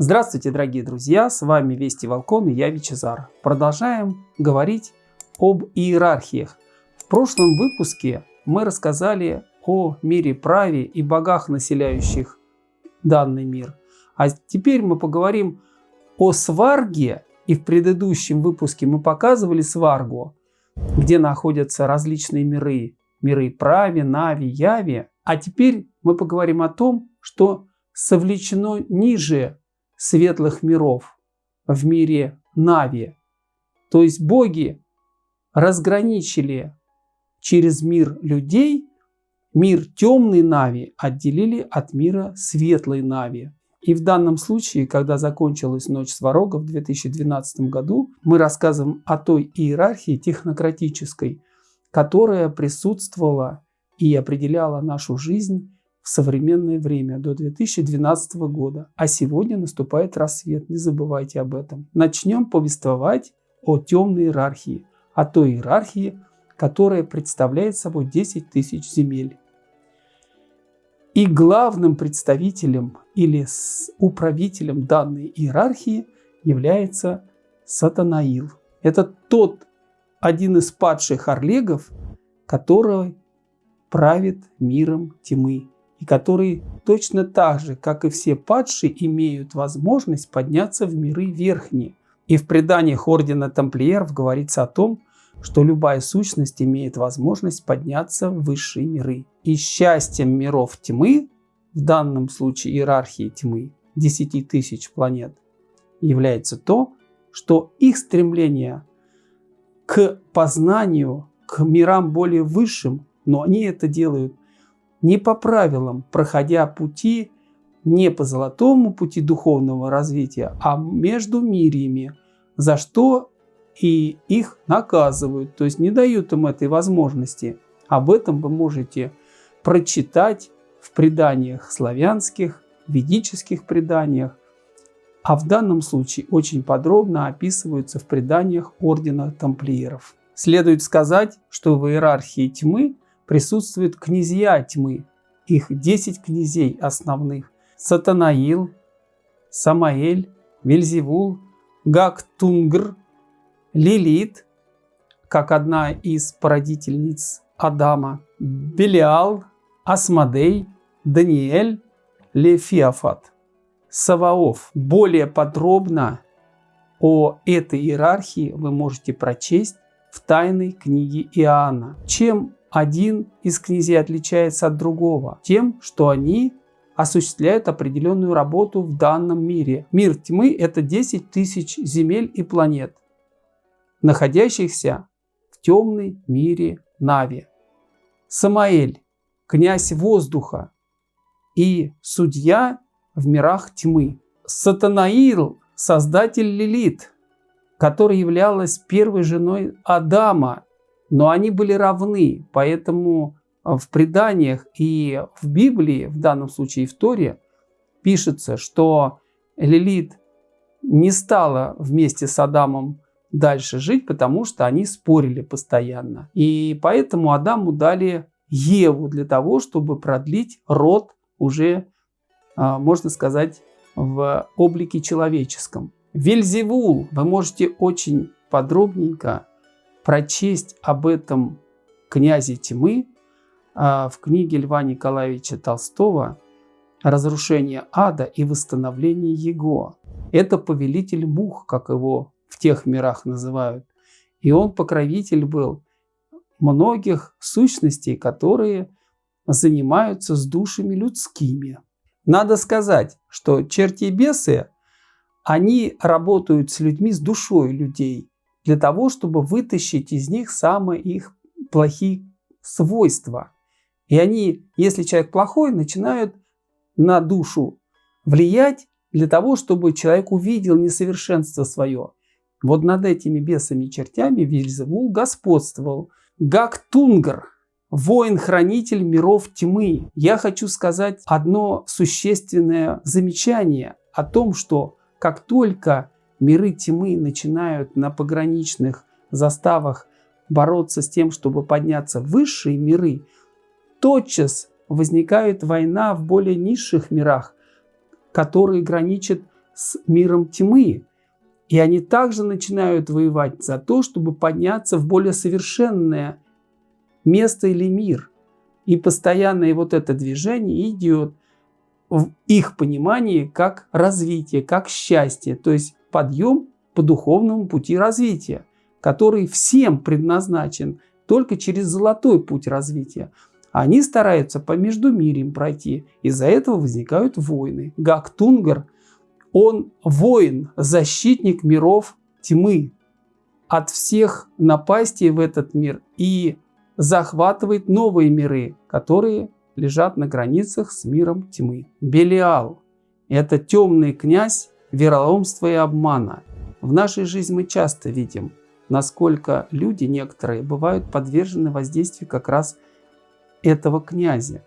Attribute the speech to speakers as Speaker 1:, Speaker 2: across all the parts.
Speaker 1: Здравствуйте, дорогие друзья! С вами Вести Волкон и я Вичезар. Продолжаем говорить об иерархиях. В прошлом выпуске мы рассказали о мире праве и богах, населяющих данный мир. А теперь мы поговорим о сварге. И в предыдущем выпуске мы показывали сваргу, где находятся различные миры. Миры праве, нави, яви. А теперь мы поговорим о том, что совлечено ниже светлых миров в мире Нави. То есть боги разграничили через мир людей, мир темной Нави отделили от мира светлой Нави. И в данном случае, когда закончилась Ночь Сварога в 2012 году, мы рассказываем о той иерархии технократической, которая присутствовала и определяла нашу жизнь современное время до 2012 года. А сегодня наступает рассвет, не забывайте об этом. Начнем повествовать о темной иерархии, о той иерархии, которая представляет собой 10 тысяч земель. И главным представителем или управителем данной иерархии является Сатанаил. Это тот один из падших орлегов, который правит миром тьмы и который точно так же, как и все падшие, имеют возможность подняться в миры верхние. И в преданиях Ордена Тамплиеров говорится о том, что любая сущность имеет возможность подняться в высшие миры. И счастьем миров тьмы, в данном случае иерархии тьмы, 10 тысяч планет, является то, что их стремление к познанию, к мирам более высшим, но они это делают не по правилам, проходя пути не по золотому пути духовного развития, а между мириями, за что и их наказывают, то есть не дают им этой возможности. Об этом вы можете прочитать в преданиях славянских, ведических преданиях, а в данном случае очень подробно описываются в преданиях Ордена Тамплиеров. Следует сказать, что в иерархии тьмы присутствуют князья тьмы, их 10 князей основных – Сатанаил, Самаэль, Вельзевул, Гактунгр, Лилит, как одна из породительниц Адама, Белиал, Асмадей, Даниэль, Лефиафат. Саваоф. Более подробно о этой иерархии вы можете прочесть в тайной книге Иоанна. Чем один из князей отличается от другого? Тем, что они осуществляют определенную работу в данном мире. Мир тьмы – это 10 тысяч земель и планет, находящихся в темной мире Нави. Самаэль – князь воздуха и судья в мирах тьмы. Сатанаил – создатель Лилит, которая являлась первой женой Адама но они были равны, поэтому в преданиях и в Библии, в данном случае в Торе, пишется, что Лилит не стала вместе с Адамом дальше жить, потому что они спорили постоянно. И поэтому Адаму дали Еву для того, чтобы продлить род уже, а, можно сказать, в облике человеческом. Вельзевул вы можете очень подробненько прочесть об этом князе тьмы а, в книге Льва Николаевича Толстого «Разрушение ада и восстановление его». Это повелитель мух, как его в тех мирах называют. И он покровитель был многих сущностей, которые занимаются с душами людскими. Надо сказать, что черти и бесы, они работают с людьми, с душой людей для того, чтобы вытащить из них самые их плохие свойства. И они, если человек плохой, начинают на душу влиять для того, чтобы человек увидел несовершенство свое. Вот над этими бесами и чертями Вильзевул господствовал. Гактунгар, воин-хранитель миров тьмы. Я хочу сказать одно существенное замечание о том, что как только миры тьмы начинают на пограничных заставах бороться с тем, чтобы подняться в высшие миры, тотчас возникает война в более низших мирах, которые граничат с миром тьмы. И они также начинают воевать за то, чтобы подняться в более совершенное место или мир. И постоянное вот это движение идет в их понимании как развитие, как счастье, то есть подъем по духовному пути развития, который всем предназначен только через золотой путь развития. Они стараются по междумириям пройти, из-за этого возникают войны. Гактунгар, он воин, защитник миров тьмы от всех напастей в этот мир и захватывает новые миры, которые лежат на границах с миром тьмы. Белиал – это темный князь вероломства и обмана. В нашей жизни мы часто видим, насколько люди некоторые бывают подвержены воздействию как раз этого князя.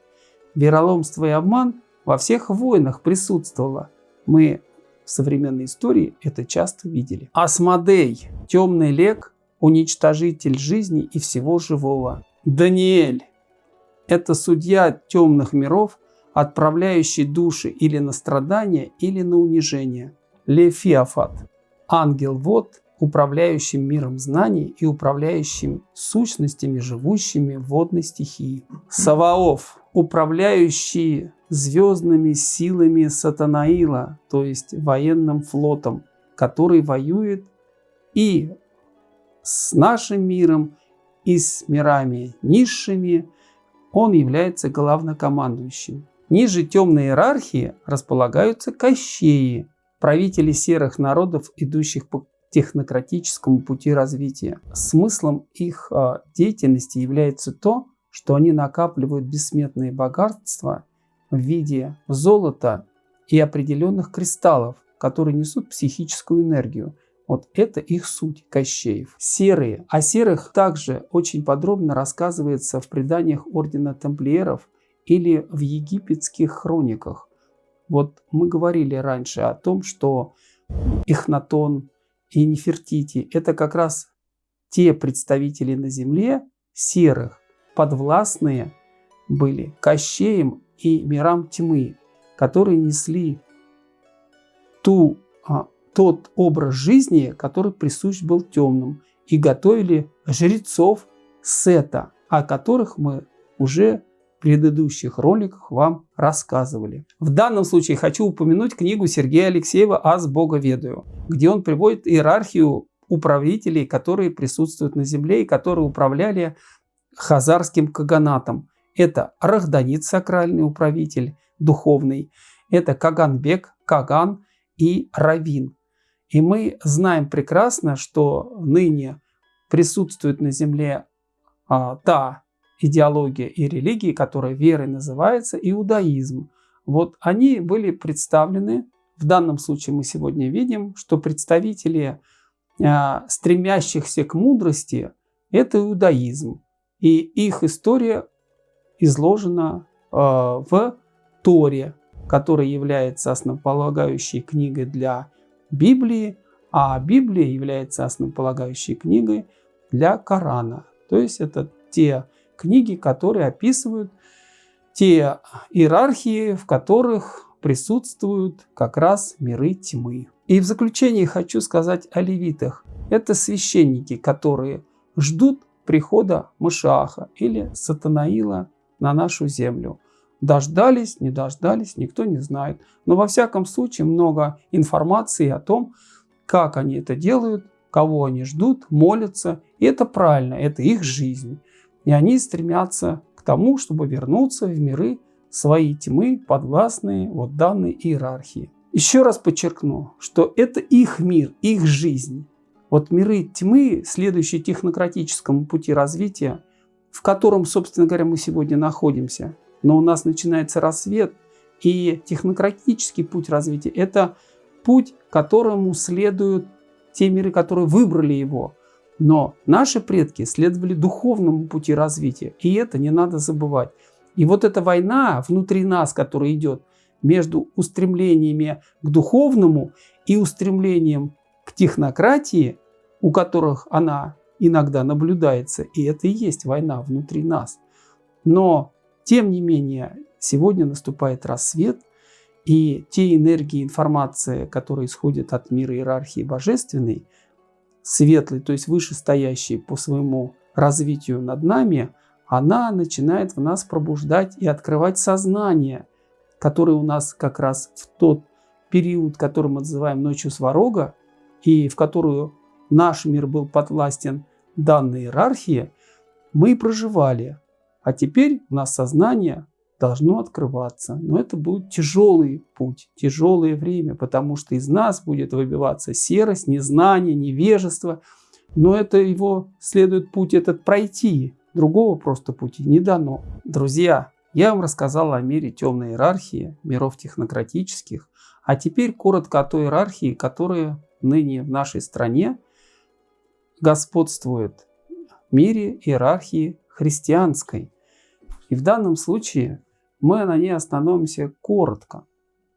Speaker 1: Вероломство и обман во всех войнах присутствовало. Мы в современной истории это часто видели. Асмодей – темный лек, уничтожитель жизни и всего живого. Даниэль – это судья темных миров, отправляющий души или на страдания, или на унижение. Лефиафат – ангел-вод, управляющий миром знаний и управляющим сущностями, живущими в водной стихии. Саваоф – управляющий звездными силами Сатанаила, то есть военным флотом, который воюет и с нашим миром, и с мирами низшими, он является главнокомандующим. Ниже темной иерархии располагаются кощеи, правители серых народов, идущих по технократическому пути развития. Смыслом их а, деятельности является то, что они накапливают бессмертные богатства в виде золота и определенных кристаллов, которые несут психическую энергию. Вот это их суть Кощеев. Серые. О серых также очень подробно рассказывается в преданиях Ордена Тамплиеров или в египетских хрониках. Вот мы говорили раньше о том, что Эхнатон и Нефертити – это как раз те представители на земле серых, подвластные были Кощеем и мирам тьмы, которые несли ту а, тот образ жизни, который присущ был темным, и готовили жрецов Сета, о которых мы уже предыдущих роликах вам рассказывали. В данном случае хочу упомянуть книгу Сергея Алексеева «Аз Бога ведаю», где он приводит иерархию управителей, которые присутствуют на земле и которые управляли хазарским каганатом. Это Рахданит, сакральный управитель, духовный, это Каганбек, Каган и Равин, и мы знаем прекрасно, что ныне присутствует на Земле а, та идеология и религия, которая верой называется иудаизм. Вот они были представлены, в данном случае мы сегодня видим, что представители а, стремящихся к мудрости – это иудаизм. И их история изложена а, в Торе, которая является основополагающей книгой для Библии, а Библия является основополагающей книгой для Корана. То есть это те книги, которые описывают те иерархии, в которых присутствуют как раз миры тьмы. И в заключение хочу сказать о левитах. Это священники, которые ждут прихода Мышаха или Сатанаила на нашу землю. Дождались, не дождались, никто не знает. Но во всяком случае много информации о том, как они это делают, кого они ждут, молятся. И это правильно, это их жизнь. И они стремятся к тому, чтобы вернуться в миры своей тьмы, подвластные вот данной иерархии. Еще раз подчеркну, что это их мир, их жизнь. Вот миры тьмы, следующие технократическому пути развития, в котором, собственно говоря, мы сегодня находимся, но у нас начинается рассвет, и технократический путь развития – это путь, которому следуют те миры, которые выбрали его. Но наши предки следовали духовному пути развития, и это не надо забывать. И вот эта война внутри нас, которая идет между устремлениями к духовному и устремлением к технократии, у которых она иногда наблюдается, и это и есть война внутри нас. Но тем не менее, сегодня наступает рассвет, И те энергии, информация, которые исходят от мира иерархии божественной, светлой, то есть вышестоящей по своему развитию над нами, она начинает в нас пробуждать и открывать сознание, которое у нас как раз в тот период, который мы называем ночью сварога, и в которую наш мир был подвластен данной иерархии, мы проживали. А теперь у нас сознание должно открываться. Но это будет тяжелый путь, тяжелое время, потому что из нас будет выбиваться серость, незнание, невежество. Но это его следует путь этот пройти. Другого просто пути не дано. Друзья, я вам рассказал о мире темной иерархии, миров технократических, а теперь коротко о той иерархии, которая ныне в нашей стране господствует в мире иерархии христианской. И в данном случае мы на ней остановимся коротко.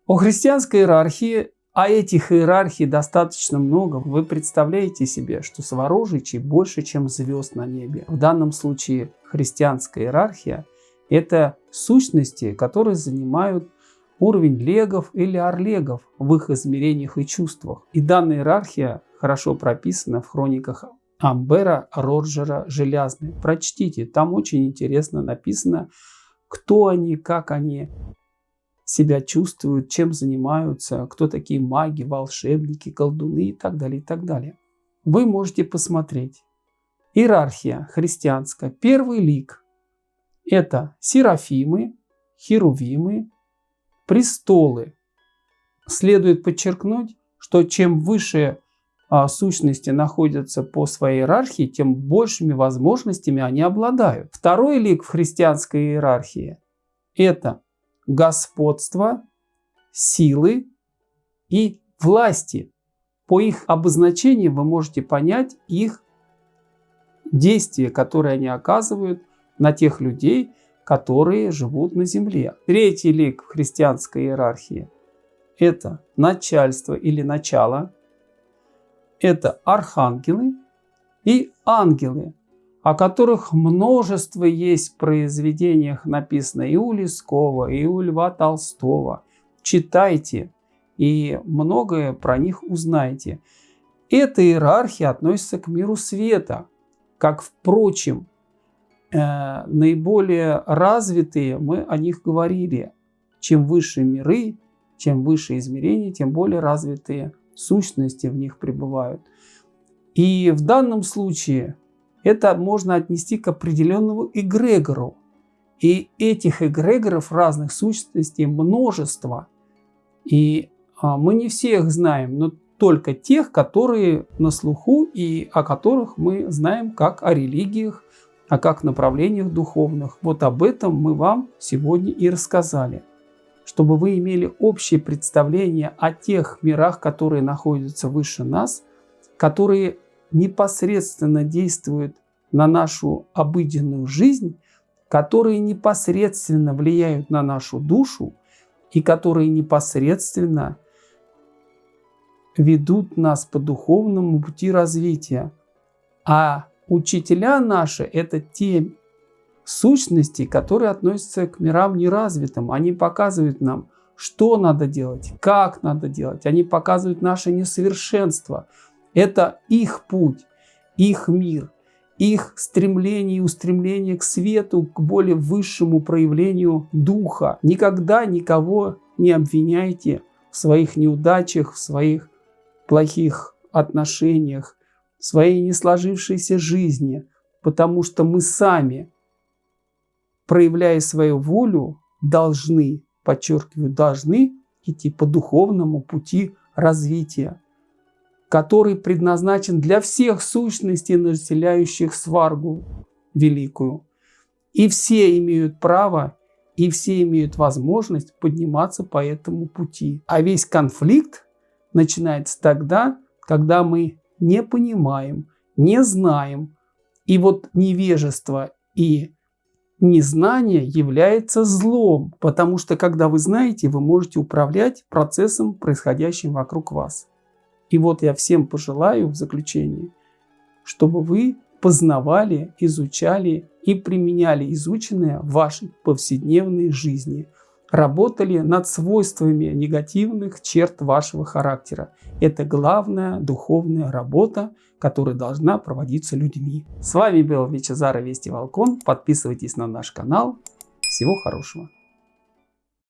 Speaker 1: О христианской иерархии, а этих иерархий достаточно много, вы представляете себе, что Сворожичей больше, чем звезд на небе. В данном случае христианская иерархия – это сущности, которые занимают уровень легов или орлегов в их измерениях и чувствах. И данная иерархия хорошо прописана в хрониках Амбера Роджера Желязный. Прочтите, там очень интересно написано, кто они, как они себя чувствуют, чем занимаются, кто такие маги, волшебники, колдуны и так далее, и так далее. Вы можете посмотреть. Иерархия христианская. Первый лик – это серафимы, херувимы, престолы. Следует подчеркнуть, что чем выше сущности находятся по своей иерархии, тем большими возможностями они обладают. Второй лик в христианской иерархии – это господство, силы и власти. По их обозначению вы можете понять их действия, которые они оказывают на тех людей, которые живут на земле. Третий лик в христианской иерархии – это начальство или начало. Это архангелы и ангелы, о которых множество есть в произведениях написано и у Лескова, и у Льва Толстого. Читайте и многое про них узнаете. Эта иерархия относится к миру света, как, впрочем, Э, наиболее развитые, мы о них говорили. Чем выше миры, чем выше измерения, тем более развитые сущности в них пребывают. И в данном случае это можно отнести к определенному эгрегору. И этих эгрегоров разных сущностей множество. И а, мы не всех знаем, но только тех, которые на слуху и о которых мы знаем как о религиях, а как направлениях духовных. Вот об этом мы вам сегодня и рассказали, чтобы вы имели общее представление о тех мирах, которые находятся выше нас, которые непосредственно действуют на нашу обыденную жизнь, которые непосредственно влияют на нашу душу и которые непосредственно ведут нас по духовному пути развития. А Учителя наши – это те сущности, которые относятся к мирам неразвитым. Они показывают нам, что надо делать, как надо делать. Они показывают наше несовершенство. Это их путь, их мир, их стремление и устремление к свету, к более высшему проявлению духа. Никогда никого не обвиняйте в своих неудачах, в своих плохих отношениях, своей не сложившейся жизни, потому что мы сами, проявляя свою волю, должны, подчеркиваю, должны идти по духовному пути развития, который предназначен для всех сущностей, населяющих сваргу великую. И все имеют право, и все имеют возможность подниматься по этому пути. А весь конфликт начинается тогда, когда мы не понимаем, не знаем. И вот невежество и незнание является злом, потому что когда вы знаете, вы можете управлять процессом, происходящим вокруг вас. И вот я всем пожелаю в заключении, чтобы вы познавали, изучали и применяли изученное в вашей повседневной жизни. Работали над свойствами негативных черт вашего характера. Это главная духовная работа, которая должна проводиться людьми. С вами был Вичезара Вести Волкон. Подписывайтесь на наш канал. Всего хорошего.